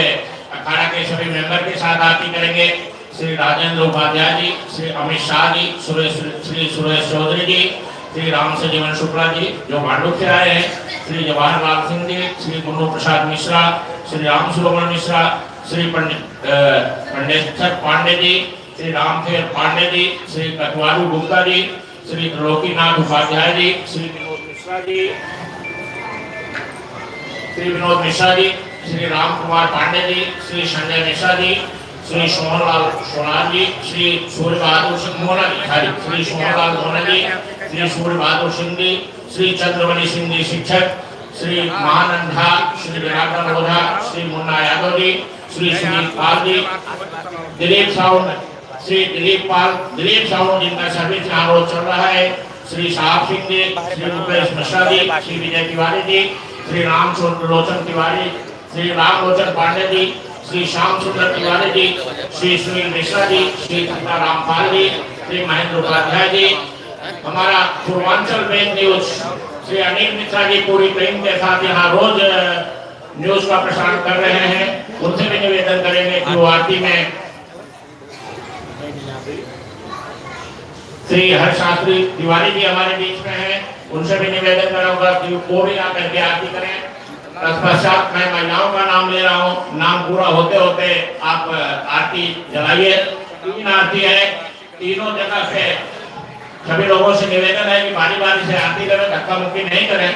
अखाड़ा के सभी मेंबर के साथ आरती करेंगे। श्री राजेंद्र उपाध्याय जी, श्री अमित शाह जी, सुरेश श्री सुरेश चौधरी जी, श्री राम से जीवन शुक्ला जी, जो मांडुक से आए हैं, श्री जवाहरलाल सिंह जी, श्री गुरु प्रसाद मिश्रा, श्री राम सुब्रमण्य मिश्रा, श्री पंडित पंडित पांडे जी, श्री रामखेर पांडे जी, श्री कटवारू गुप्ता जी, श्री त्रिलोकीनाथ उपाध्याय जी, श्री विनोद मिश्रा जी, श्री विनोद मिश्रा जी श्री राम कुमार पांडे जी, श्री संजय मिश्रा जी, श्री सोहनलाल सोनार जी, श्री सूर्य बहादुर सिंह मोना जी सॉरी श्री सोहनलाल मोना जी, श्री सूर्य बहादुर सिंह जी, श्री चंद्रमणि सिंह जी शिक्षक, श्री महानंदा, श्री विराटन ओझा श्री मुन्ना यादव जी, श्री सुनील पाल जी, दिलीप साहू, श्री दिलीप पाल, दिलीप साहू जिनका सर्विस रोज चल रहा है, श्री साहब सिंह जी, श्री रुपेश मिश्रा जी, श्री विजय तिवारी जी, श्री राम लोचन तिवारी श्री राम लोचन पांडे जी, श्री श्याम सुंदर तिवारी जी, श्री सुनील मिश्रा जी, श्री धन्ना रामपाल जी, श्री महेंद्र उपाध्याय जी, हमारा पूर्वांचल बैंक न्यूज़ श्री अनिल मिश्रा जी पूरी टीम के साथ यहाँ रोज न्यूज़ का प्रसारण कर रहे हैं। उनसे भी निवेदन करेंगे आरती में श्री हरशास्त्री तिवारी जी हमारे बीच में हैं। उनसे भी निवेदन करूँगा कि वो भी आकर के आरती करें। तत्पश्चात मैं महिलाओं का नाम ले रहा हूँ। नाम पूरा होते होते आप आरती जलाइए। तीन आरती है। तीनों जगह से सभी लोगों से निवेदन है कि बारी बारी से आरती करें धक्का मुक्की नहीं करें।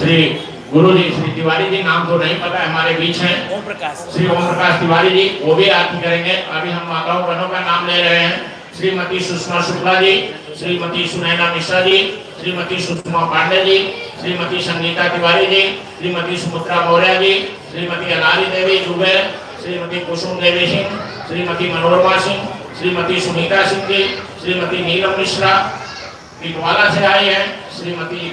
श्री गुरु जी श्री तिवारी जी नाम तो नहीं पता है हमारे बीच हैं। ओम प्रकाश। श्री ओम प्रकाश तिवारी जी वो भी आरती करेंगे। अभी हम माताओं बहनों का नाम ले रहे हैं। श्रीमती सुषमा शुक्ला जी श्रीमती सुनैना मिश्रा जी श्रीमती सुषमा पांडे जी श्रीमती संगीता तिवारी जी श्रीमती सुमित्रा मौर्य जी श्रीमती अनारी देवी दुबे श्रीमती कुसुम देवी सिंह श्रीमती मनोरमा सिंह श्रीमती सुनीता सिंह जी श्रीमती नीलम मिश्रा पिटवाला से आई है श्रीमती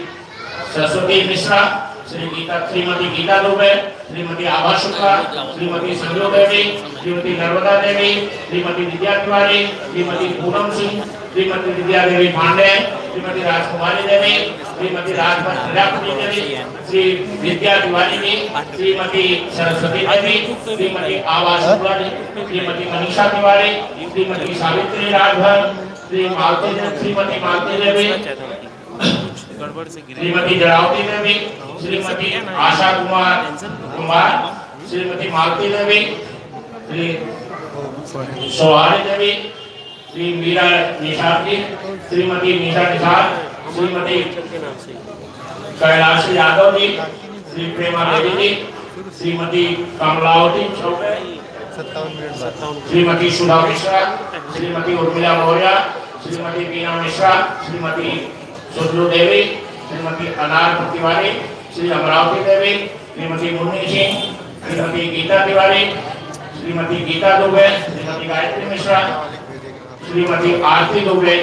सरस्वती मिश्रा श्री गीता श्रीमती गीता दुबे श्रीमती आभा शुक्ला, श्रीमती संजू देवी, श्रीमती नर्मदा देवी, श्रीमती विद्या तिवारी, श्रीमती पूनम सिंह, श्रीमती विद्या देवी पांडे, श्रीमती राजकुमारी देवी, श्रीमती प्रजापति देवी, श्री विद्या तिवारी जी, श्रीमती सरस्वती देवी, श्रीमती आभा शुक्ला जी, श्रीमती मनीषा तिवारी, श्रीमती सावित्री राजभर श्री मालती श्रीमती मालती देवी गड़बड़ से गिरे। श्रीमती जड़ावती देवी श्रीमती आशा कुमार कुमार श्रीमती मालती देवी श्री सोहारी देवी श्री मीरा निषाद जी श्रीमती मीरा निषाद श्रीमती कैलाश यादव जी श्री प्रेमा देवी जी श्रीमती कमलावती चौबे श्रीमती सुधा मिश्रा श्रीमती उर्मिला मौर्य श्रीमती बीना मिश्रा श्रीमती सुधरू देवी, श्रीमती अनार तिवारी, श्री अमरावती देवी, श्रीमती मुन्नी सिंह, श्रीमती गीता तिवारी, श्रीमती गीता दुबे, श्रीमती गायत्री मिश्रा, श्रीमती आरती दुबे,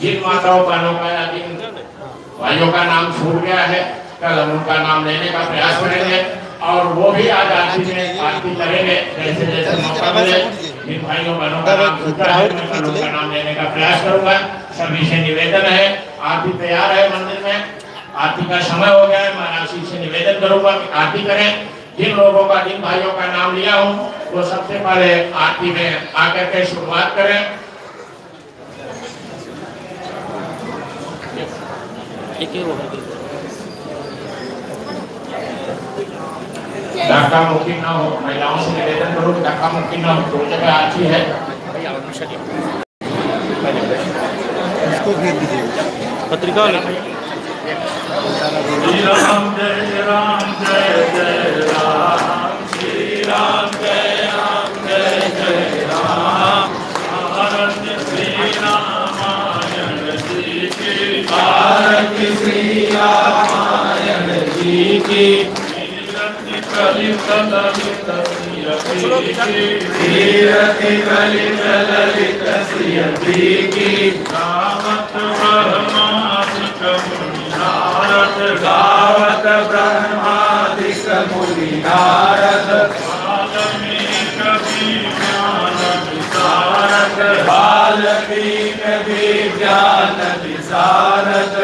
जिन माताओं का या जिन भाइयों का नाम छूट गया है, कल हम उनका नाम लेने का प्रयास करेंगे और वो भी आज आरती में आरती करेंगे, जैसे जैसे मौका मिले जिन भाइयों बहनों का नाम छूटा है, मैं उनका नाम लेने का प्रयास करूँगा। सभी से निवेदन है आरती तैयार है मंदिर में। आरती का समय हो गया है मैं राशि से निवेदन करूँगा कि आरती करें। जिन लोगों का जिन भाइयों का नाम लिया हूँ वो सबसे पहले आरती में आकर के शुरुआत करें। धक्का मुक्की ना हो महिलाओं से निवेदन करो कि धक्का मुक्की ना हो दो जगह आरती है। वाले श्री राम श्री की ललित ललित श्री की रामत ब्रह्मादिक मुनि नारद गावत ब्रह्मादिक मुनि नारद विशारद वाल्मीक विज्ञान विशारद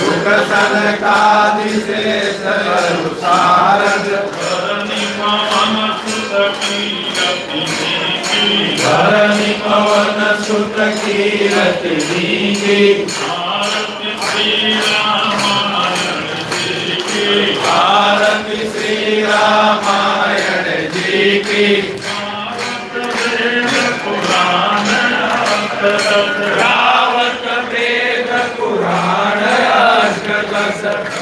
सुख सनकादि से सारद धरणी सुत कीरति भारत श्री रामायण जी की भारत श्री पुराण रावत वेद पुराण अष्टदश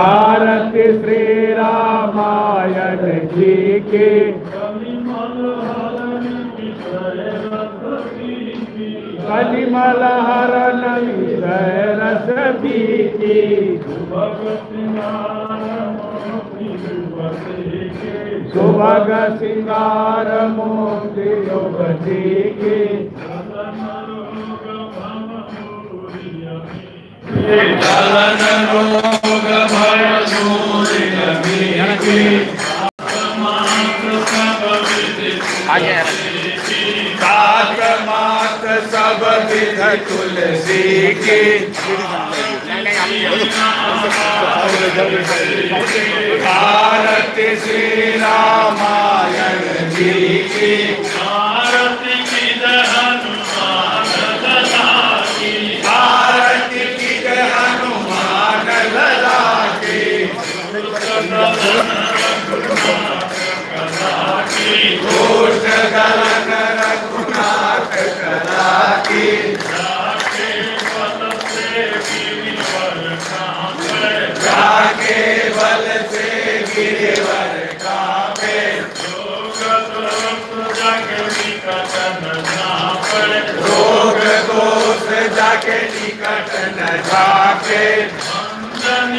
भारत श्री रामायण जी की। कलिमल हरण रस सुभग सिंगार रोग भय सूर्य की। सब विध तुलसी की भारत श्री रामायण जाके निकट न जाके। जन